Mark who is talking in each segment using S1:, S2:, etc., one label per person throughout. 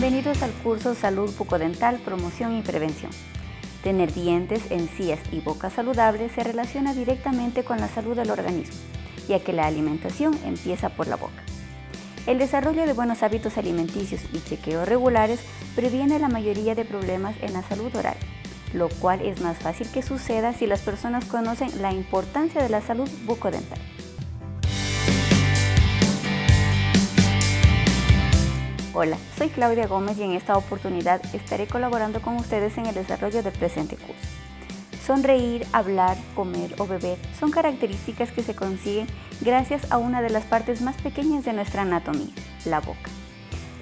S1: Bienvenidos al curso Salud Bucodental, Promoción y Prevención. Tener dientes, encías y boca saludables se relaciona directamente con la salud del organismo, ya que la alimentación empieza por la boca. El desarrollo de buenos hábitos alimenticios y chequeos regulares previene la mayoría de problemas en la salud oral, lo cual es más fácil que suceda si las personas conocen la importancia de la salud bucodental. Hola, soy Claudia Gómez y en esta oportunidad estaré colaborando con ustedes en el desarrollo del presente curso. Sonreír, hablar, comer o beber son características que se consiguen gracias a una de las partes más pequeñas de nuestra anatomía, la boca.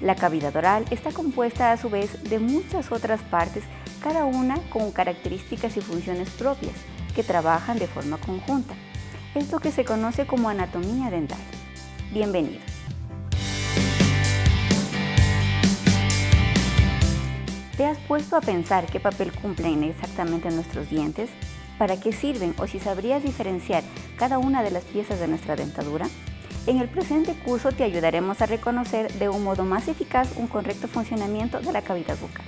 S1: La cavidad oral está compuesta a su vez de muchas otras partes, cada una con características y funciones propias, que trabajan de forma conjunta. Es lo que se conoce como anatomía dental. Bienvenidos. ¿Te has puesto a pensar qué papel cumplen exactamente nuestros dientes? ¿Para qué sirven o si sabrías diferenciar cada una de las piezas de nuestra dentadura? En el presente curso te ayudaremos a reconocer de un modo más eficaz un correcto funcionamiento de la cavidad bucal.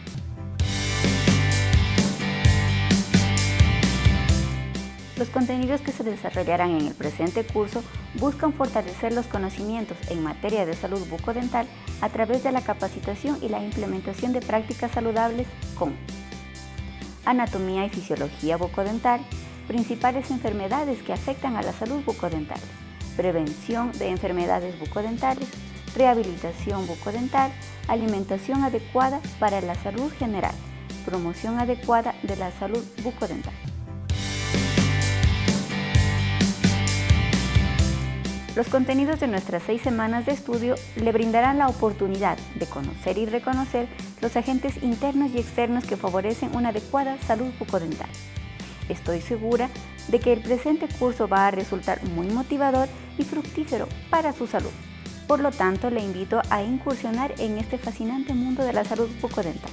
S1: Contenidos que se desarrollarán en el presente curso buscan fortalecer los conocimientos en materia de salud bucodental a través de la capacitación y la implementación de prácticas saludables con anatomía y fisiología bucodental, principales enfermedades que afectan a la salud bucodental, prevención de enfermedades bucodentales, rehabilitación bucodental, alimentación adecuada para la salud general, promoción adecuada de la salud bucodental. Los contenidos de nuestras seis semanas de estudio le brindarán la oportunidad de conocer y reconocer los agentes internos y externos que favorecen una adecuada salud bucodental. Estoy segura de que el presente curso va a resultar muy motivador y fructífero para su salud. Por lo tanto, le invito a incursionar en este fascinante mundo de la salud bucodental.